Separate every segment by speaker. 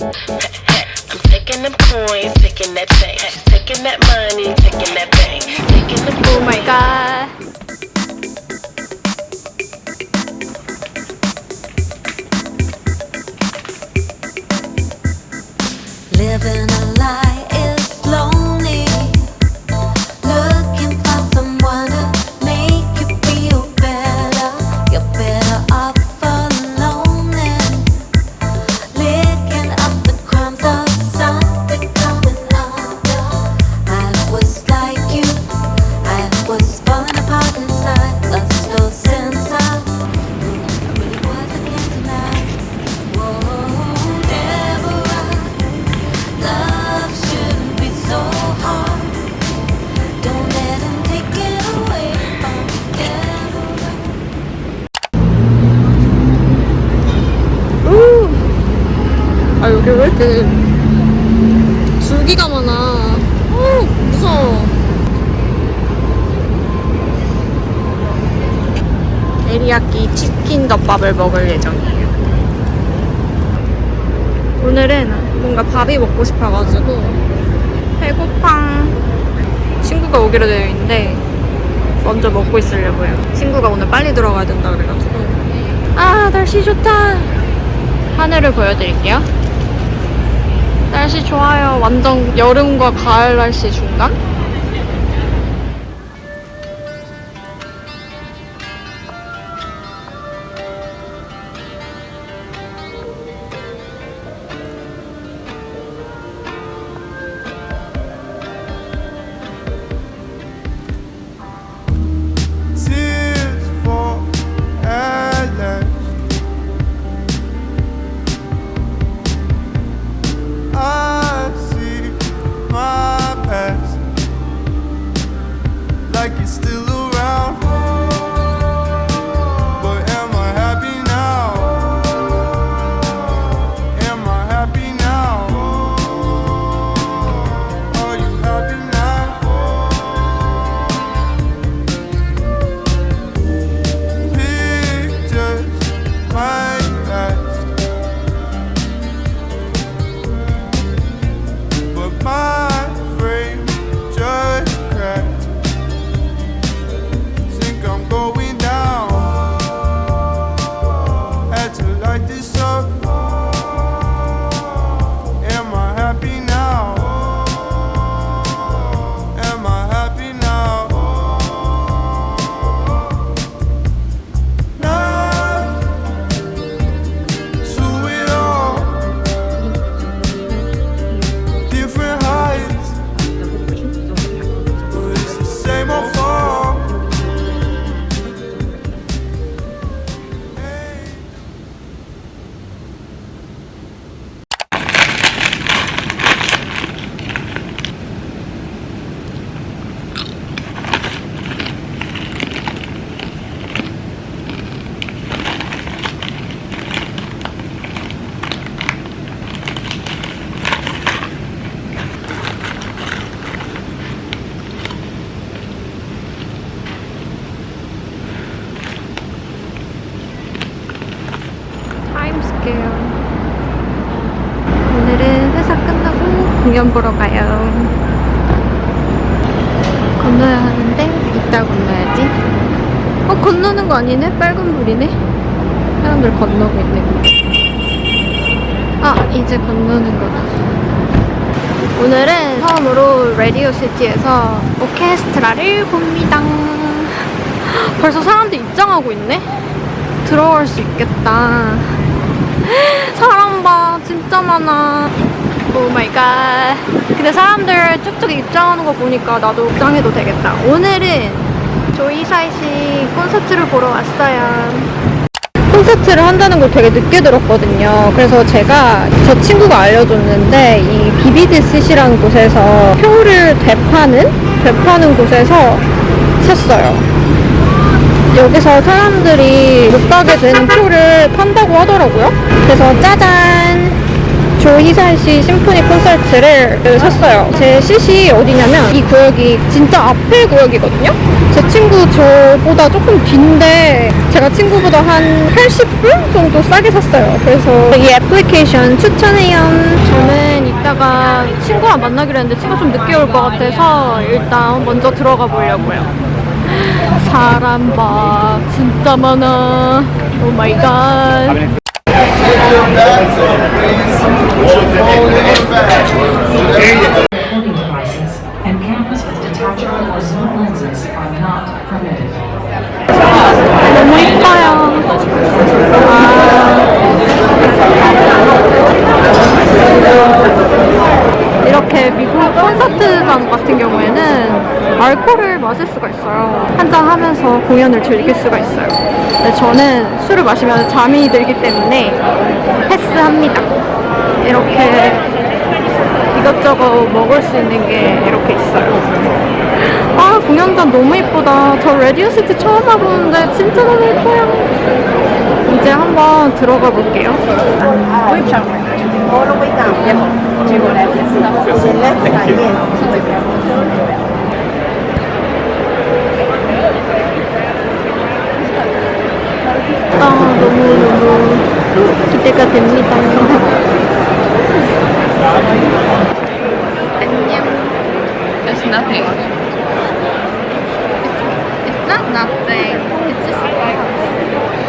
Speaker 1: I'm taking them coins, taking that change, taking that money, taking that bank, taking the
Speaker 2: coins. Oh my god.
Speaker 3: Living
Speaker 2: 아 여기 왜 이렇게 줄기가 많아. 어 무서워. 데리야끼 치킨 덮밥을 먹을 예정이에요. 오늘은 뭔가 밥이 먹고 싶어가지고 배고파. 친구가 오기로 되어 있는데 먼저 먹고 있으려고요. 친구가 오늘 빨리 들어가야 된다 그래가지고. 아 날씨 좋다. 하늘을 보여드릴게요. 날씨 좋아요. 완전 여름과 가을 날씨 중간? 공연 보러 가요. 건너야 하는데 이따 건너야지. 어 건너는 거 아니네? 빨간 불이네. 사람들 건너고 있네. 아 이제 건너는 거다. 오늘은 처음으로 라디오 시티에서 오케스트라를 봅니다. 벌써 사람들 입장하고 있네? 들어갈 수 있겠다. 사람 봐, 진짜 많아. Oh my god. 근데 사람들 쭉쭉 입장하는 거 보니까 나도 입장해도 되겠다. 오늘은 조이사이 씨 콘서트를 보러 왔어요. 콘서트를 한다는 걸 되게 늦게 들었거든요. 그래서 제가 저 친구가 알려줬는데 이 Vivid Seats라는 곳에서 표를 되파는 되파는 곳에서 샀어요. 여기서 사람들이 못 가게 되는 표를 판다고 하더라고요. 그래서 짜잔! 조희살 씨 심포니 콘서트를 그 샀어요. 제 CC 어디냐면 이 구역이 진짜 앞에 구역이거든요. 제 친구 저보다 조금 뒤인데 제가 친구보다 한 80불 정도 싸게 샀어요. 그래서 이 애플리케이션 추천해요. 저는 이따가 친구랑 만나기로 했는데 친구가 좀 늦게 올 것 같아서 일단 먼저 들어가 보려고요. 사람 봐 진짜 많아.
Speaker 4: Oh
Speaker 2: my god. 이렇게 미국 콘서트장 같은 경우에는 알코올을 마실 수가 있어요. 한잔 하면서 공연을 즐길 수가 있어요. 근데 저는 술을 마시면 잠이 들기 때문에 패스합니다. 이렇게 이것저것 먹을 수 있는 게 이렇게 있어요. 아 공연장 너무 예쁘다. 저 Radio City 처음 와보는데 진짜 너무 예뻐요. 이제 한번 들어가 볼게요. 아 너무 너무 기대가 됩니다.
Speaker 5: It's nothing. It's, it's not nothing. It's just box.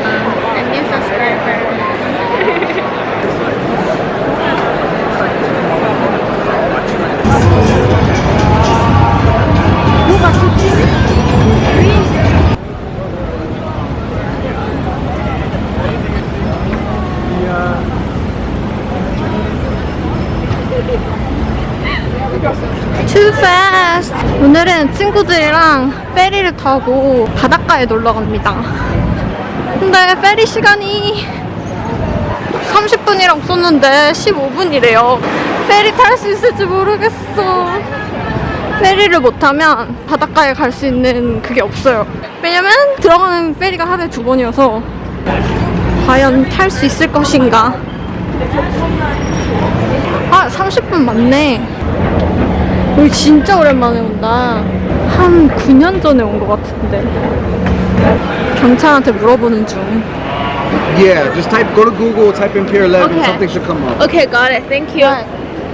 Speaker 5: Um, a new subscriber.
Speaker 2: 오늘은 친구들이랑 페리를 타고 바닷가에 놀러 갑니다. 근데 페리 시간이 30분이라고 썼는데 15분이래요. 페리 탈 수 있을지 모르겠어. 페리를 못 타면 바닷가에 갈 수 있는 그게 없어요. 왜냐면 들어가는 페리가 하루에 두 번이어서 과연 탈 수 있을 것인가? 아, 30분 맞네. 여기 진짜 오랜만에 온다. 한 9년 전에 온 것 같은데. 경찰한테 물어보는 중.
Speaker 6: Yeah, just type, go to Google, type in Pier 11,
Speaker 5: Okay.
Speaker 6: something should come up.
Speaker 5: Okay, got it. Thank you. I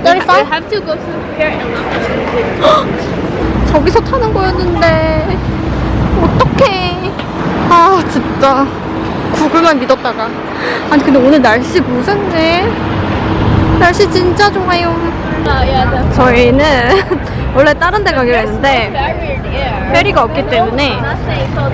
Speaker 2: 35?
Speaker 5: have to go to here and
Speaker 2: 저기서 타는 거였는데. 어떡해. 아, 진짜. 구글만 믿었다가. 아니, 근데 오늘 날씨 보셨네? 날씨 진짜 좋아요. 저희는 원래 다른 데 가기로 했는데 페리가 없기 때문에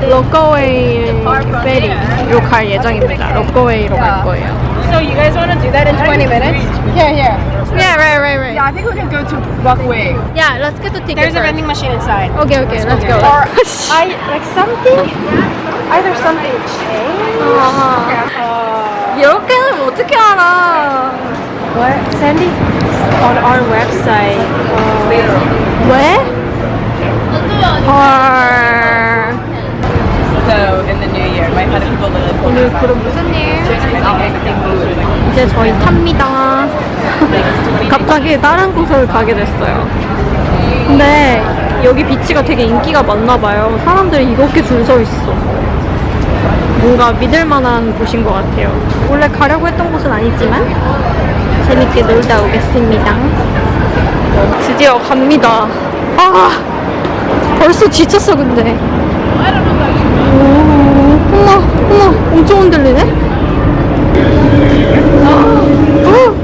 Speaker 2: 로커웨이 페리로 갈 예정입니다. 로커웨이로 갈 거예요.
Speaker 7: So you guys want to do that in 20 minutes? Here, here.
Speaker 2: Yeah, right, right, right.
Speaker 7: Yeah, I think we can go to Rockaway.
Speaker 2: Yeah, let's get the ticket
Speaker 7: There's a
Speaker 2: first.
Speaker 7: vending machine inside.
Speaker 2: Okay, okay, let's go.
Speaker 7: Or I like something. Either something changed.
Speaker 2: 아, 이렇게는 어떻게 알아?
Speaker 7: What, Sandy? On our website.
Speaker 2: 왜? 헐.
Speaker 7: So in the new year, might have people live.
Speaker 2: 오늘 그럼 무슨 일? 이제 저희 탑니다. 갑자기 다른 곳을 가게 됐어요. 근데 여기 비치가 되게 인기가 많나 봐요. 사람들이 이렇게 줄 서 있어. 뭔가 믿을 만한 곳인 것 같아요. 원래 가려고 했던 곳은 아니지만 재밌게 놀다 오겠습니다. 드디어 갑니다. 아 벌써 지쳤어 근데. 오, 어머 어머 엄청 흔들리네? 아, 아.